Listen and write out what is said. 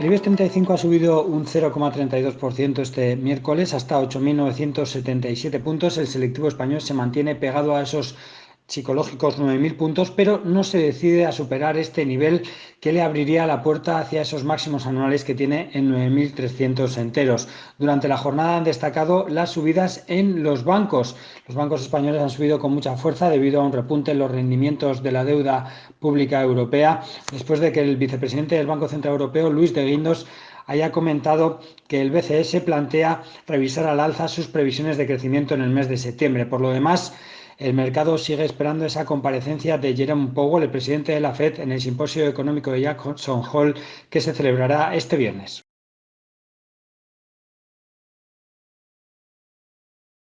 El IBEX 35 ha subido un 0,32% este miércoles hasta 8.977 puntos. El selectivo español se mantiene pegado a esos psicológicos 9.000 puntos, pero no se decide a superar este nivel que le abriría la puerta hacia esos máximos anuales que tiene en 9.300 enteros. Durante la jornada han destacado las subidas en los bancos. Los bancos españoles han subido con mucha fuerza debido a un repunte en los rendimientos de la deuda pública europea, después de que el vicepresidente del Banco Central Europeo, Luis de Guindos, haya comentado que el BCS plantea revisar al alza sus previsiones de crecimiento en el mes de septiembre. Por lo demás, el mercado sigue esperando esa comparecencia de Jerome Powell, el presidente de la Fed, en el simposio económico de Jackson Hole que se celebrará este viernes.